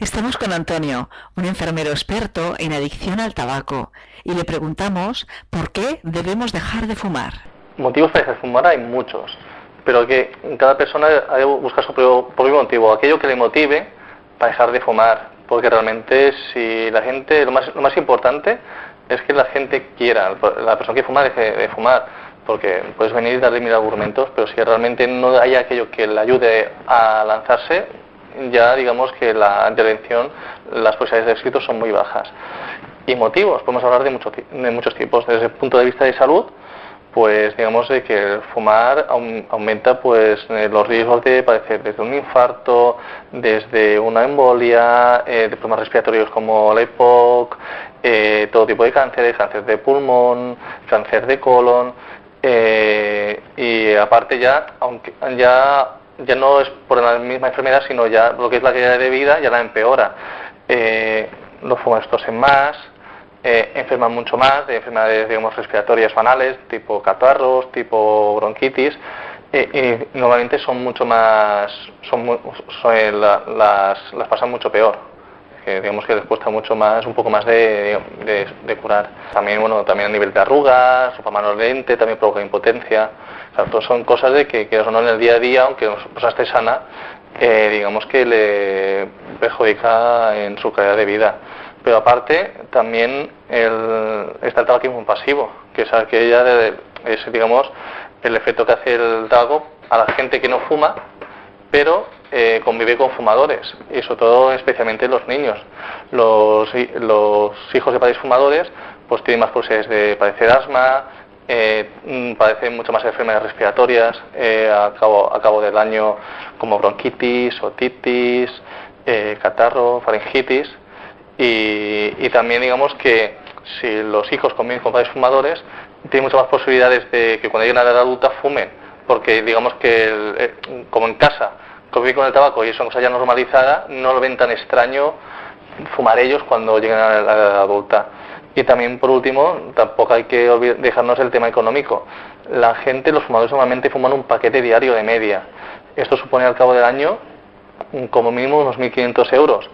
Estamos con Antonio, un enfermero experto en adicción al tabaco, y le preguntamos por qué debemos dejar de fumar. Motivos para dejar de fumar hay muchos, pero que cada persona debe buscar su propio motivo, aquello que le motive para dejar de fumar, porque realmente si la gente, lo más, lo más importante es que la gente quiera, la persona que fuma deje de fumar, porque puedes venir y darle mil argumentos, pero si realmente no hay aquello que le ayude a lanzarse, ya digamos que la intervención, las posibilidades de éxito son muy bajas. Y motivos, podemos hablar de, de muchos tipos. Desde el punto de vista de salud, pues digamos de que el fumar aumenta pues eh, los riesgos de padecer desde un infarto, desde una embolia, eh, de problemas respiratorios como la EPOC, eh, todo tipo de cánceres, cáncer de pulmón, cáncer de colon, y aparte ya, aunque ya ya no es por la misma enfermedad, sino ya lo que es la calidad de vida ya la empeora. Eh, los fumadores tosen más, eh, enferman mucho más de enfermedades digamos, respiratorias banales, tipo catarros, tipo bronquitis, eh, y normalmente son mucho más, son, eh, las, las pasan mucho peor que digamos que les cuesta mucho más, un poco más de, de, curar. También, bueno, también a nivel de arrugas, su mano lente, también provoca impotencia. O son cosas de que, que no en el día a día, aunque persona esté sana, eh, digamos que le perjudica en su calidad de vida. Pero aparte, también el, está el tabaquismo pasivo, que es aquella de, es, digamos, el efecto que hace el tabaco a la gente que no fuma, pero eh, convive con fumadores y sobre todo especialmente los niños. Los, los hijos de padres fumadores pues tienen más posibilidades de padecer asma, eh, mm, padecen mucho más enfermedades respiratorias eh, a, cabo, a cabo como bronquitis, otitis, eh, catarro, faringitis y, y, también digamos que si los hijos conviven con padres fumadores tienen muchas más posibilidades de que cuando lleguen a la edad adulta fumen porque digamos que como en casa convivir con el tabaco y es una cosa ya normalizada, no lo ven tan extraño fumar ellos cuando lleguen a la adulta. Y también, por último, tampoco hay que dejarnos el tema económico. La gente, los fumadores normalmente fuman un paquete diario de media. Esto supone al cabo del año como mínimo unos 1.500 euros,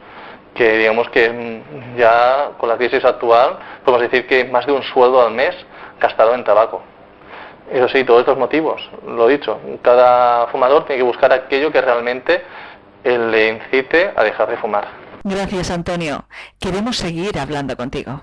que digamos que ya con la crisis actual podemos decir que más de un sueldo al mes gastado en tabaco. Eso sí, todos estos motivos, lo dicho, cada fumador tiene que buscar aquello que realmente le incite a dejar de fumar. Gracias, Antonio. Queremos seguir hablando contigo.